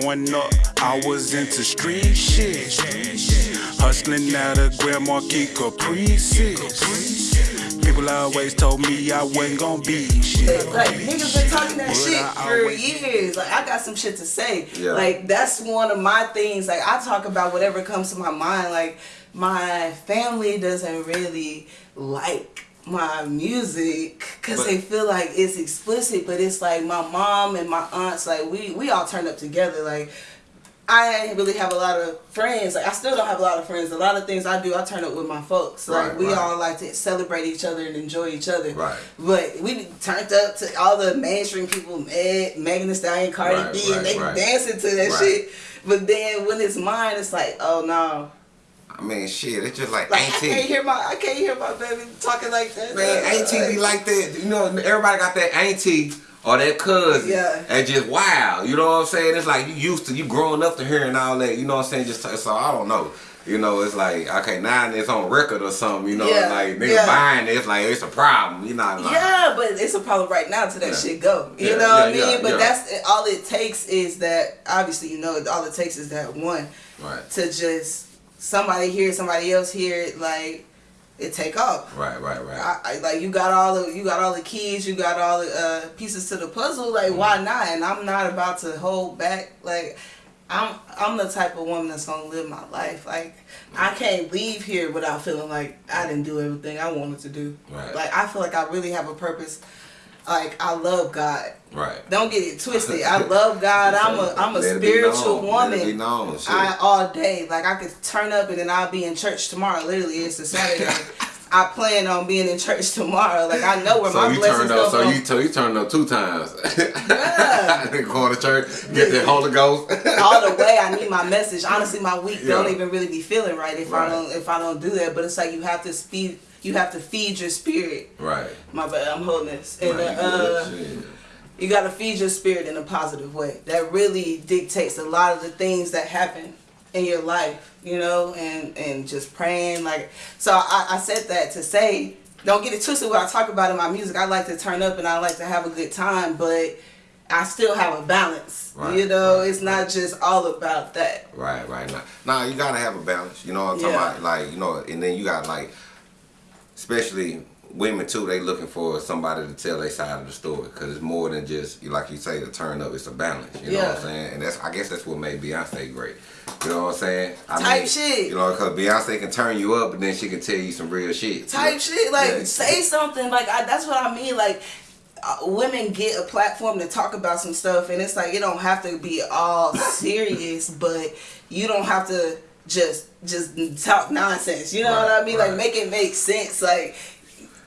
Growing up, I was into street shit. Hustling out of Grand Marquis Caprices. People always told me I wasn't gonna be shit. Like niggas been talking that But shit for years. Like I got some shit to say. Yeah. Like that's one of my things. Like I talk about whatever comes to my mind. Like my family doesn't really like my music because they feel like it's explicit. But it's like my mom and my aunts. Like we we all turned up together. Like I really have a lot of friends. Like I still don't have a lot of friends. A lot of things I do, I turn up with my folks. Like Right, we right. all like to celebrate each other and enjoy each other. Right. But we turned up to all the mainstream people, Meg, Megan Thee Stallion, Cardi Right, B, and they dancing to that shit. But then when it's mine, it's like, oh no. I mean, shit, it's just like, Like I can't hear my I can't hear my baby talking like that. Man, auntie be like that. You know, everybody got that auntie or that cousin. Yeah. And just wow. You know what I'm saying? It's like you used to, you growing up to hearing all that. You know what I'm saying? Just so I don't know. You know, it's like okay, now it's on record or something. You know, Yeah, like niggas yeah. buying it. It's like it's a problem. You know, like, Yeah, but it's a problem right now to that Yeah. shit go. You know what I mean? but that's all it takes is that obviously you know all it takes is that one Right. to just somebody here, somebody else here, like it take off. Right. Right. Right. I, I, like you got all the you got all the keys, you got all the uh, pieces to the puzzle. Like why not? And I'm not about to hold back. Like I'm I'm the type of woman that's gonna live my life. Like I can't leave here without feeling like I didn't do everything I wanted to do. Right. Like I feel like I really have a purpose. Like I love God. right. Don't get it twisted. I love God. I'm a I'm a Let spiritual known. Let it be woman. I all day. Like I could turn up and then I'll be in church tomorrow. Literally, it's a Saturday. I plan on being in church tomorrow. Like I know where so my you blessings turned up. So from. you so you turned up two times. Yeah. Going to church, get the Holy Ghost. all the way I need my message. Honestly, my week don't even really be feeling right if Right. I don't if I don't do that. But it's like you have to speed. You have to feed your spirit. right. My bad, I'm holding this. And Right, you uh, good, you got to feed your spirit in a positive way. That really dictates a lot of the things that happen in your life, you know, and and just praying like. So I, I said that to say, don't get it twisted. What I talk about in my music, I like to turn up and I like to have a good time, but I still have a balance. Right, you know, right, it's not just all about that. Right, right. Now, now you gotta have a balance. You know what I'm talking Yeah. about? Like, you know, and then you got like, especially women too. They looking for somebody to tell their side of the story because it's more than just like you say to turn up. It's a balance. You know what I'm saying? And that's I guess that's what made Beyonce great. You know what I'm saying? I Type shit. You know, because Beyonce can turn you up, and then she can tell you some real shit. type shit. Like Yeah. say something. Like I, that's what I mean. Like uh, women get a platform to talk about some stuff, and it's like it don't have to be all serious, but you don't have to just just talk nonsense. You know Right, what I mean? Like make it make sense. Like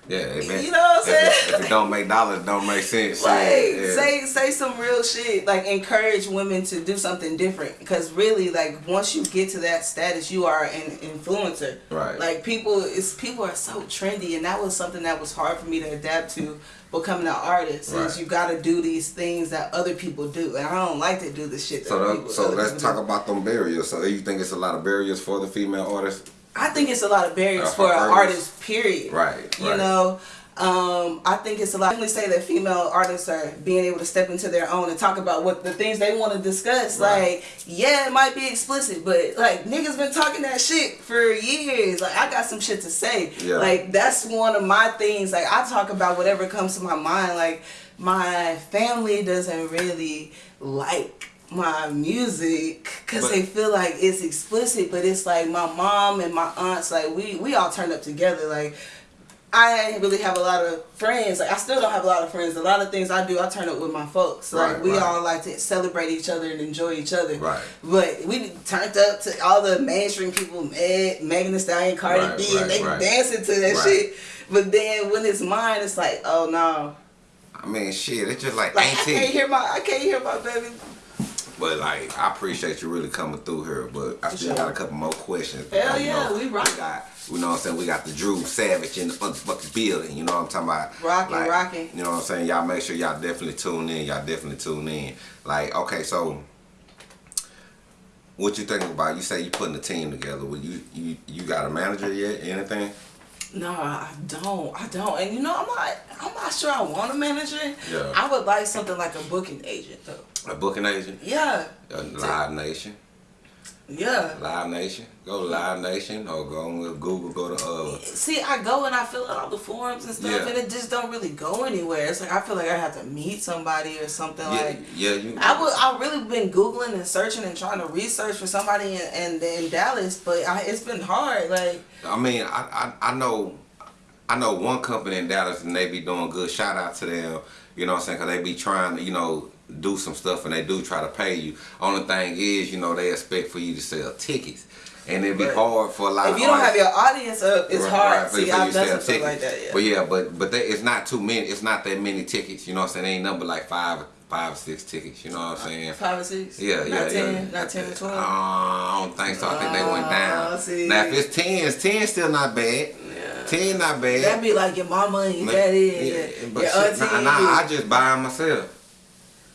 Yeah, You know what I'm saying? Don't make dollars, don't make sense. like Yeah, say say some real shit. Like encourage women to do something different. Because really, like once you get to that status, you are an influencer. Right. Like people, it's people are so trendy, and that was something that was hard for me to adapt to becoming an artist. Right. Is you got to do these things that other people do, and I don't like to do the shit. That So, people, so let's talk do. about them barriers. So you think it's a lot of barriers for the female artists? I think it's a lot of barriers Uh, for an artists. artist. Period. Right, You right. know, um, I think it's a lot. I say that female artists are being able to step into their own and talk about what the things they want to discuss. Right. Like, yeah, it might be explicit, but like niggas been talking that shit for years. Like, I got some shit to say. Yeah. Like, that's one of my things. Like, I talk about whatever comes to my mind. Like, my family doesn't really like my music because they feel like it's explicit but it's like my mom and my aunts like we we all turned up together like I didn't really have a lot of friends. Like I still don't have a lot of friends. A lot of things I do, I turn up with my folks. Like Right, we right. all like to celebrate each other and enjoy each other. Right. But we turned up to all the mainstream people, Meg, Megan Thee Stallion, Cardi Right, B, and they dancing to that shit. But then when it's mine, it's like, oh no, I mean, shit, it's just like, like I can't hear my, I can't hear my baby. But like, I appreciate you really coming through here. But I still sure. got a couple more questions. Hell You yeah, know, we rock. got, you know what I'm saying? We got the Drew Savage in the motherfucking building. You know what I'm talking about? Rocking, rocking. You know what I'm saying? Y'all make sure y'all definitely tune in. Y'all definitely tune in. Like, okay, so what you thinking about? You say you putting a team together. Well, you you you got a manager yet? Anything? No, I don't. I don't. And you know, I'm not. I'm not sure I want a manager. Yeah. I would like something like a booking agent though. A booking agent, Yeah, a Live Nation, yeah. Live Nation. Go to Live Nation or go on with Google. Go to uh. See, I go and I fill out all the forms and stuff, Yeah. and it just don't really go anywhere. It's like I feel like I have to meet somebody or something Yeah, like. yeah, you. I would. I really been googling and searching and trying to research for somebody in in, in Dallas, but I, it's been hard. Like, I mean, I, I I know, I know one company in Dallas and they be doing good. Shout out to them. You know what I'm saying? Cause they be trying to, you know, do some stuff and they do try to pay you. Only thing is, you know, they expect for you to sell tickets, and it'd be Right. hard for a lot of if you don't have your audience up, it's Right, hard. right, for- See, I've you done sell tickets. like that. Yeah. But yeah, but but they, it's not too many. It's not that many tickets. You know what I'm saying? They ain't number like five, five or six tickets. You know what I'm saying? Five or six. Yeah, not yeah, ten, yeah. Not ten or twelve. Uh, I don't think so. I think they went Oh, down. see. Now if it's tens, ten still not bad. Ten not bad. That'd be like your mama and your Ma- daddy and yeah, your, but your shit, auntie. nah, nah. I just buy them myself.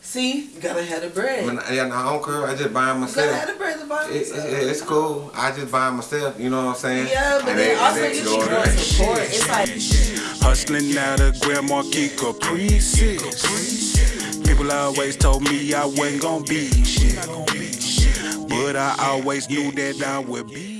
See, you gotta have the bread. I, yeah, nah, I don't care. I just buy them you gotta have myself. the bread to buy It, yourself. it, it's cool. I just buy them myself. You know what I'm saying? Yeah, but And then they- also they you just just order want it. support. It's like Hustling out of Grand Marquis Caprices. People always told me I wasn't gonna be shit. But I always knew that I would be